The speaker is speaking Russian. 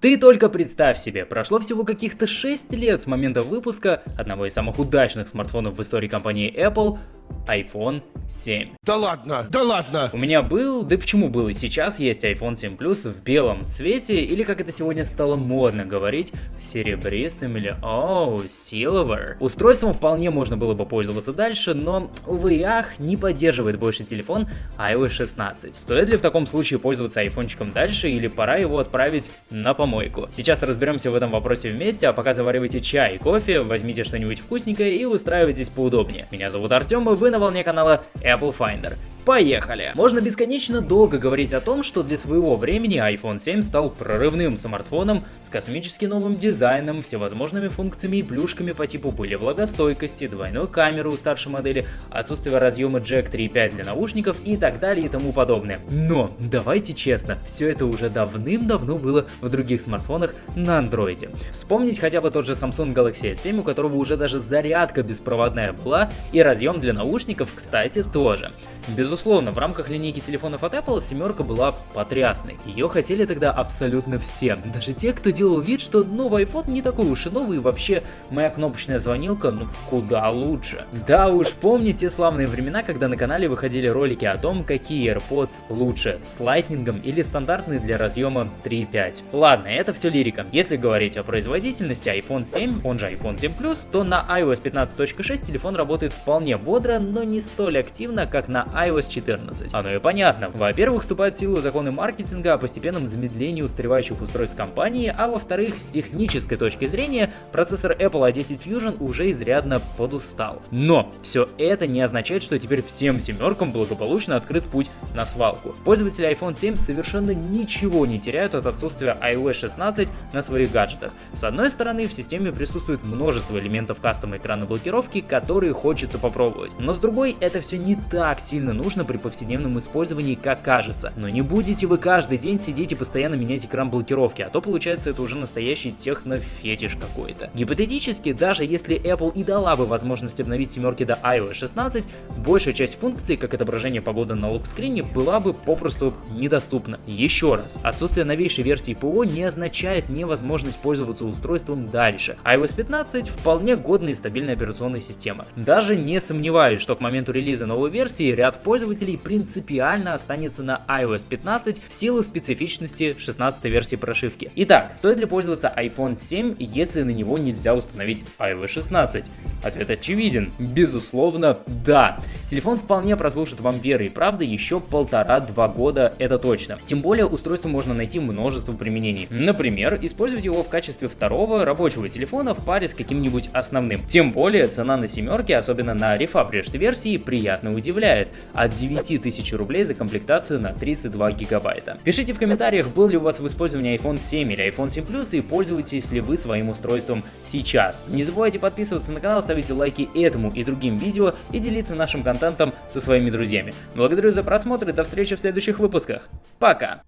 Ты только представь себе, прошло всего каких-то 6 лет с момента выпуска одного из самых удачных смартфонов в истории компании Apple, iPhone 7. Да ладно, да ладно. У меня был, да почему был и сейчас есть iPhone 7 Plus в белом цвете, или как это сегодня стало модно говорить, серебристым или оу, oh, silver. Устройством вполне можно было бы пользоваться дальше, но, увы и ах, не поддерживает больше телефон iOS 16. Стоит ли в таком случае пользоваться айфончиком дальше, или пора его отправить на помойку? Сейчас разберемся в этом вопросе вместе, а пока заваривайте чай, кофе, возьмите что-нибудь вкусненькое и устраивайтесь поудобнее. Меня зовут Артем, и вы на волне канала Apple Finder. Поехали! Можно бесконечно долго говорить о том, что для своего времени iPhone 7 стал прорывным смартфоном с космически новым дизайном, всевозможными функциями и плюшками по типу пыли влагостойкости, двойной камеры у старшей модели, отсутствие разъема Jack 3.5 для наушников и так далее и тому подобное. Но, давайте честно, все это уже давным-давно было в других смартфонах на андроиде. Вспомнить хотя бы тот же Samsung Galaxy S7, у которого уже даже зарядка беспроводная была и разъем для наушников, кстати, тоже. Безусловно, в рамках линейки телефонов от Apple семерка была потрясной. Ее хотели тогда абсолютно все. Даже те, кто делал вид, что новый iPhone не такой уж и новый, и вообще моя кнопочная звонилка, ну куда лучше. Да уж, помните те славные времена, когда на канале выходили ролики о том, какие AirPods лучше, с лайтнингом или стандартные для разъема 3.5. Ладно, это все лирика. Если говорить о производительности iPhone 7, он же iPhone 7 Plus, то на iOS 15.6 телефон работает вполне бодро, но не столь активно, как на iOS 14. Оно и понятно. Во-первых, вступают в силу законы маркетинга о постепенном замедлении устаревающих устройств компании, а во-вторых, с технической точки зрения, процессор Apple A10 Fusion уже изрядно подустал. Но все это не означает, что теперь всем семеркам благополучно открыт путь на свалку. Пользователи iPhone 7 совершенно ничего не теряют от отсутствия iOS 16 на своих гаджетах. С одной стороны, в системе присутствует множество элементов кастома экрана блокировки, которые хочется попробовать. Но с другой, это все не так сильно сильно нужно при повседневном использовании, как кажется. Но не будете вы каждый день сидеть и постоянно менять экран блокировки, а то получается это уже настоящий технофетиш какой-то. Гипотетически, даже если Apple и дала бы возможность обновить семерки до iOS 16, большая часть функций, как отображение погоды на локскрине, была бы попросту недоступна. Еще раз, отсутствие новейшей версии ПО не означает невозможность пользоваться устройством дальше. iOS 15 вполне годная и стабильная операционная система. Даже не сомневаюсь, что к моменту релиза новой версии ряд пользователей принципиально останется на iOS 15 в силу специфичности 16 версии прошивки. Итак, стоит ли пользоваться iPhone 7, если на него нельзя установить iOS 16? Ответ очевиден. Безусловно, да. Телефон вполне прослушает вам веры и правды еще полтора-два года, это точно. Тем более устройство можно найти множество применений. Например, использовать его в качестве второго рабочего телефона в паре с каким-нибудь основным. Тем более цена на семерке, особенно на refurbished версии, приятно удивляет от 9000 рублей за комплектацию на 32 гигабайта. Пишите в комментариях, был ли у вас в использовании iPhone 7 или iPhone 7 Plus и пользуетесь ли вы своим устройством сейчас. Не забывайте подписываться на канал, ставить лайки этому и другим видео и делиться нашим контентом со своими друзьями. Благодарю за просмотр и до встречи в следующих выпусках. Пока!